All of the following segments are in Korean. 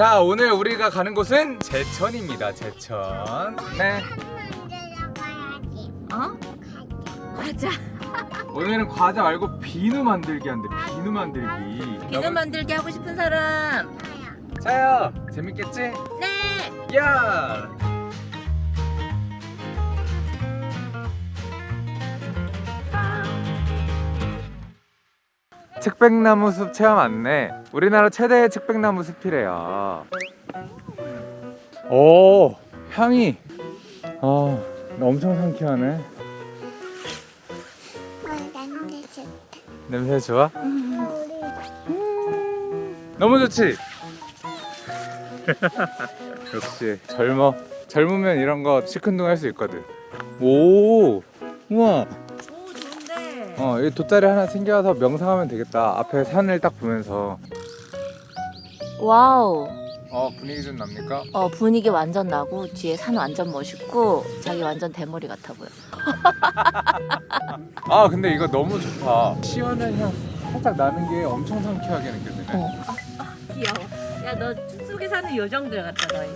자 오늘 우리가 가는 곳은 제천입니다 제천 네 어? 과자. 오늘은 과자 말고 비누 만들기 한대 비누 만들기 비누 만들기 하고 싶은 사람. 자요 재밌겠지? 네. 야! 측백나무 숲 체험 안내. 우리나라 최대의 측백나무 숲이래요. 오 향이. 아 엄청 상쾌하네. 냄새 좋아? 너무 좋지? 역시 젊어. 젊으면 이런 거 시큰둥 할 수 있거든. 오 우와. 어 여기 돗자리 하나 챙겨와서 명상하면 되겠다 앞에 산을 딱 보면서 wow. 어 분위기 좀 납니까? 어 분위기 완전 나고 뒤에 산 완전 멋있고 자기 완전 대머리 같아 보여. 아 근데 이거 너무 좋다 시원한 향 살짝 나는 게 엄청 상쾌하게 느껴지네 어. 귀여워. 야 너 숲속에 사는 요정들 같다 너희.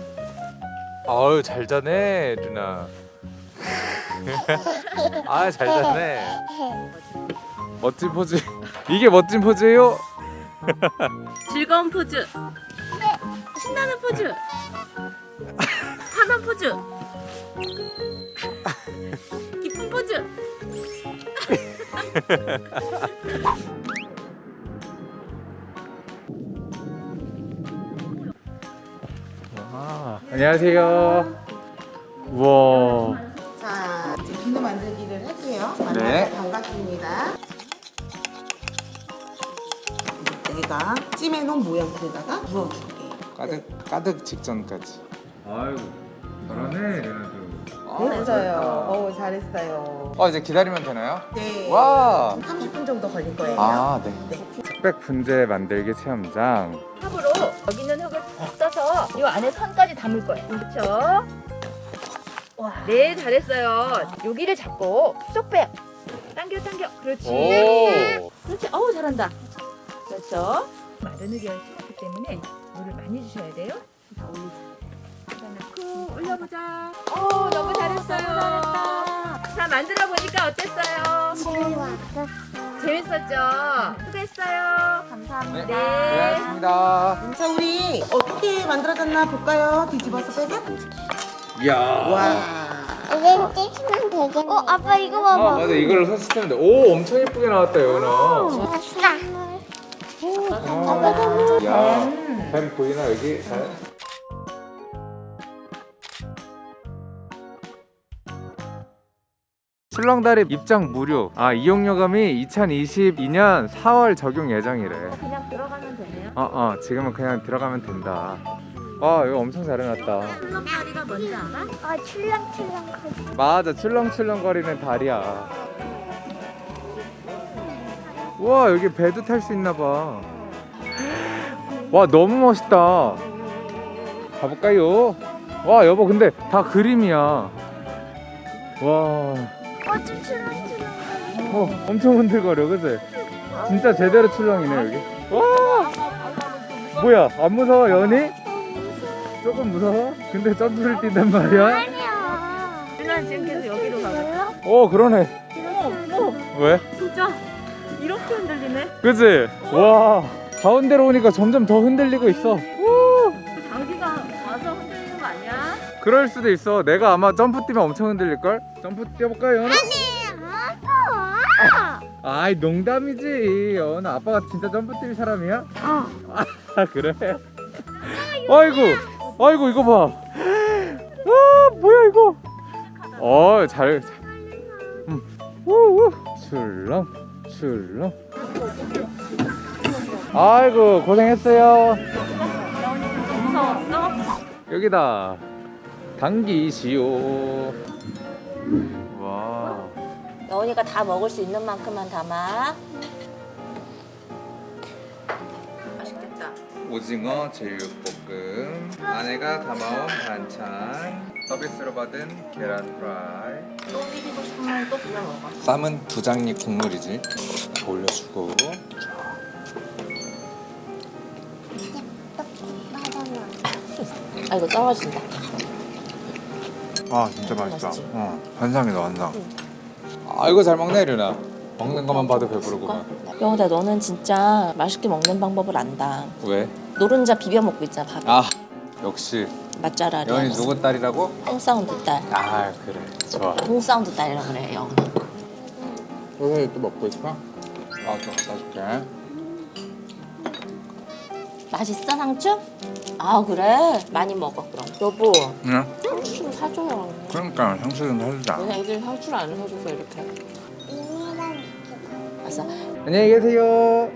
아유 잘하네 누나 아 잘하네 멋진 포즈 이게 멋진 포즈예요? 즐거운 포즈. 신나는 포즈. 환한 포즈. 기쁜 포즈. 와, 안녕하세요 우와 만나서 네. 반갑습니다. 내가 찜해놓은 모양대에다가 부어줄게요. 가득 가득 직전까지 아이고 잘하네 레나도 됐어요. 어, 잘했어요. 어 이제 기다리면 되나요? 네. 와 30분 정도 걸릴 거예요. 아, 네. 네. 흑백 분재 만들기 체험장. 컵으로 여기 있는 흙을 푹 떠서 이 안에 선까지 담을 거예요. 그렇죠? 와. 네, 잘했어요. 여기를 잡고 쏙 빼. 당겨, 당겨. 그렇지. 오. 그렇지. 어우, 잘한다. 그렇죠. 마른 흙이 심었기 때문에 물을 많이 주셔야 돼요. 올리자. 넣고 올려보자. 오, 너무 잘했어요. 자, 만들어 보니까 어땠어요? 재밌었죠? 수고했어요. 감사합니다. 네. 네. 고맙습니다. 자, 우리 어떻게 만들어졌나 볼까요? 뒤집어서 빼서. 이야. 와. 이거 찍으면 되겠네. 어, 아빠 이거 아 봐봐. 맞아 이걸로 사진 찍으면 돼. 오 엄청 예쁘게 나왔다 예원아. 아싸. 아, 야. 뱀 보이나 여기? 잘. 출렁다리 입장 무료. 아 이용요금이 2022년 4월 적용 예정이래. 그냥 들어가면 되네요. 어, 어, 지금은 그냥 들어가면 된다. 와, 이거 엄청 잘 해놨다. 출렁다리가 뭔지 알아? 아, 출렁출렁 거리. 맞아, 출렁출렁거리는 다리야. 우와, 여기 배도 탈 수 있나봐. 와, 너무 멋있다. 가볼까요? 와, 여보, 근데 다 그림이야. 와, 어, 좀 출렁출렁 거리. 어, 엄청 흔들거려, 그치? 진짜 제대로 출렁이네, 여기. 와! 뭐야, 안 무서워, 연이? 조금 무서워? 근데 점프를 뛴단 말이야? 아니야. 누나 지금 계속 여기로 가고 어 그러네 어머 어머 왜? 진짜 이렇게 흔들리네 그치? 와 가운데로 오니까 점점 더 흔들리고 있어 우! 자기가 와서 흔들리는 거 아니야? 그럴 수도 있어 내가 아마 점프 뛰면 엄청 흔들릴걸? 점프 뛰어볼까요 연아? 아빠. 아이 농담이지 연아 아빠가 진짜 점프 뛸 사람이야? 어. 아 그래? 아이고 아이고 이거 봐. 아, 뭐야 이거? 어 잘 음. 우우. 출렁 출렁. 아이고 고생했어요. 무서웠어? 여기다. 당기시오. 와. 여운이가 다 먹을 수 있는 만큼만 담아 오징어 제육볶음 아내가 담아온 반찬 서비스로 받은 계란 프라이 또 비비고 싶으면 또 비벼 먹어 쌈은 두 장잎 국물이지 올려주고. 아 이거 떨어진다. 아 진짜 맛있다. 맛있지? 어 환상이다 환상. 아 이거 잘 먹네 이르나. 먹는 것만 봐도 배부르구만. 영호다 너는 진짜 맛있게 먹는 방법을 안다. 왜? 노른자 비벼 먹고 있잖아 밥. 아 역시 맛잘알이. 여인이 누구 딸이라고? 똥사운드 딸. 아 그래 좋아. 똥사운드 딸이라고 그래 영호는. 소세지 또 먹고 있어? 아또 갖다 줄게. 맛있어 상추? 아 그래 많이 먹어 그럼. 여보 응. 상추 좀 사줘요. 그러니까 상수 좀 사주자. 애들 상추를 안 사줘서 이렇게. 아싸. 안녕히 계세요.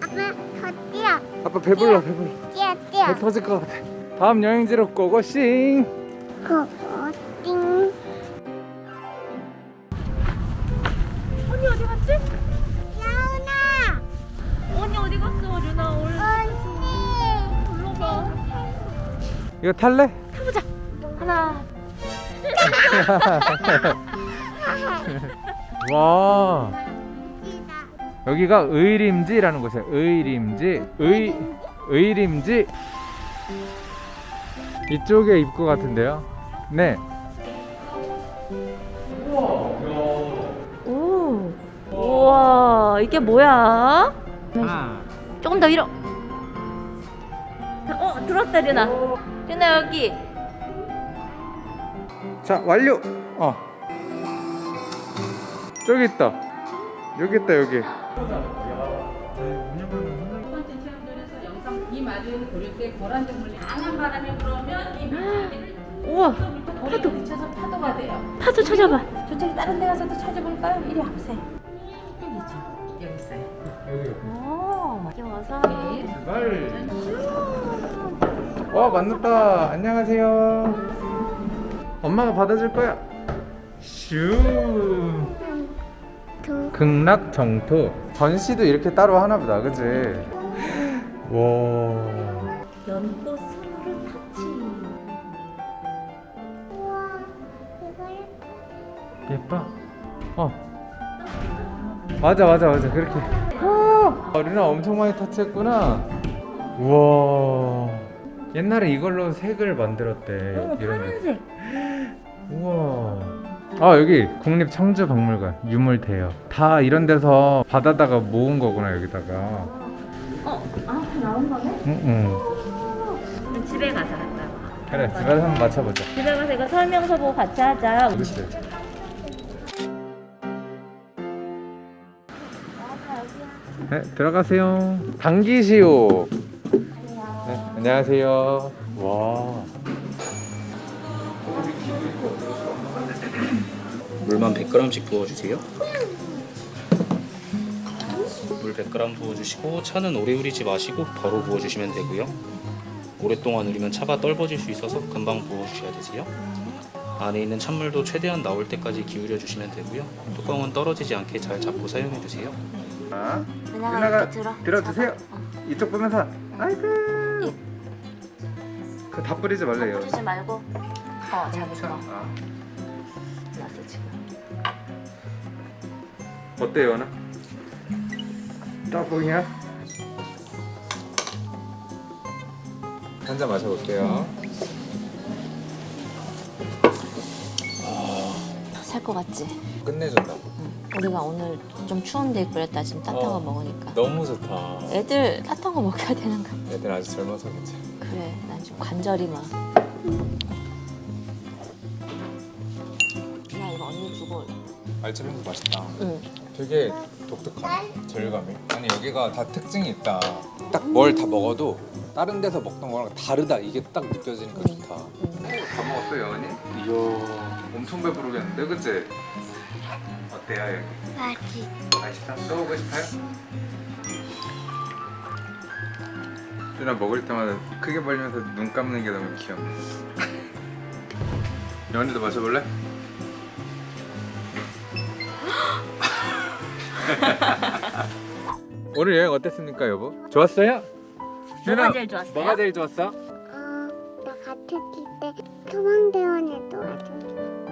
아빠 더 뛰어. 아빠 배불러 배불러. 뛰어 뛰어. 배 터질 것 같아. 다음 여행지로 고고싱. 띵. 언니 어디 갔지? 야은아. 언니 어디 갔어 류나 얼른 언니. 불러봐 이거 탈래? 하나 와 여기가 의림지라는 곳이야. 의림지. 의 의림지. 이쪽에 입구 같은데요. 네. 오 우와 이게 뭐야? 하나. 조금 더 위로 어 들었다 류나 류나 여기 자 완료. 어. 저기 있다. 여기 있다 여기. 우와 파도 미쳐서 파도가 돼요 파도 찾아봐 저쪽에 다른 데 가서도 찾아볼까요? 이리 와보세요 여기 있죠 여기 있어요 여기. 오 귀여워서 말. 와 만났다. 안녕하세요. 엄마가 받아줄 거야. 슈. 두. 극락 정토. 전시도 이렇게 따로 하나 보다. 그지? 와. 연꽃 스무르 타치 우와. 이거 예뻐. 어. 맞아 맞아 맞아 그렇게. 아, 루나 엄청 많이 터치했구나. 우와. 옛날에 이걸로 색을 만들었대. 어. 파란색. 아 여기 국립 청주 박물관 유물 대여. 다 이런 데서 받아다가 모은 거구나 여기다가. 어? 아 나온 거네? 응응. 그럼 집에 가서 갔다 와 그래 집에 가서 한번 맞춰보자. 집에 가서 이거 설명서 보고 같이 하자 그렇지. 네 들어가세요. 당기시오. 네 안녕하세요. 와. 물만 100g씩 부어주세요. 물 100g 부어주시고 차는 오래 우리지 마시고 바로 부어주시면 되고요. 오랫동안 우리면 차가 떨궈질 수 있어서 금방 부어주셔야 되세요. 안에 있는 찬물도 최대한 나올 때까지 기울여 주시면 되고요. 뚜껑은 떨어지지 않게 잘 잡고 사용해 주세요. 자, 누나가 들어. 들어주세요. 잡아. 어. 이쪽 보면서. 아이고. 그다 뿌리지 말래요. 뿌리지 말고. 어 자기 거. 아, 어때요, 나? 따봉이야? 한잔 마셔볼게요. 살 것 같지? 끝내준다. 우리가 오늘 좀 추운데 그랬다 지금 따뜻한 어. 거 먹으니까. 너무 좋다. 애들 따뜻한 거 먹여야 되는 거. 애들 아직 젊어서 그치. 그래 난 지금 관절이 막. 그냥 이거 언니 주고. 알차빙수 맛있다. 응. 되게 독특하네. 질감이. 아니 여기가 다 특징이 있다. 딱 뭘 다 먹어도 다른 데서 먹던 거랑 다르다. 이게 딱 느껴지니까 좋다. 다 먹었어 여원이? 이야 엄청 배부르겠는데 그치? 어때요 여기? 맛이. 맛있어? 또 오고 싶어요? 누나 먹을 때마다 크게 벌리면서 눈 감는 게 너무 귀여워 여원이도 마셔볼래? 오늘 여행 어땠습니까 여보? 좋았어요? 뭐가 제일 좋았어요? 뭐가 제일 좋았어? 어, 나 같았을 때 소방대원에 도와줘.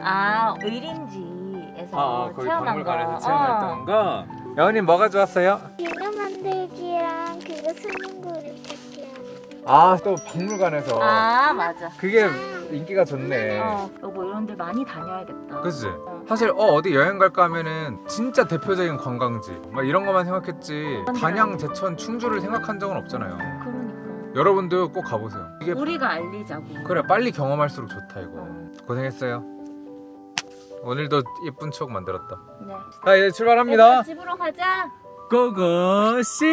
아 의림지에서 아, 거기 체험한 박물관에서 거 체험했던 거 여원이 뭐가 좋았어요? 비누 만들기랑 그거 찾기 하는 아 또 박물관에서 아 맞아. 그게 인기가 좋네. 어 여보 이런 데 많이 다녀야겠다. 그치? 사실 어 어디 여행 갈까 하면은 진짜 대표적인 관광지 막 이런 것만 생각했지 단양, 제천, 충주를 생각한 적은 없잖아요. 그러니까 여러분도 꼭 가보세요. 이게 우리가 알리자고. 그래 빨리 경험할수록 좋다 이거. 어. 고생했어요. 오늘도 예쁜 추억 만들었다. 네. 자 이제 출발합니다. 집으로 가자. 고고씨.